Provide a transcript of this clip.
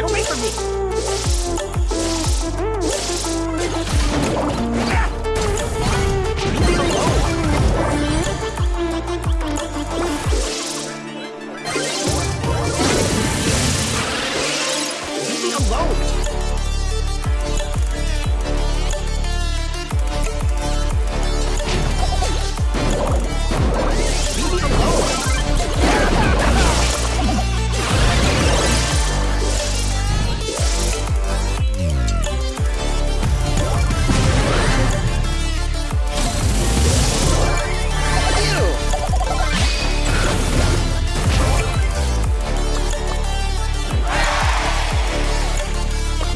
Get away from me! Oh!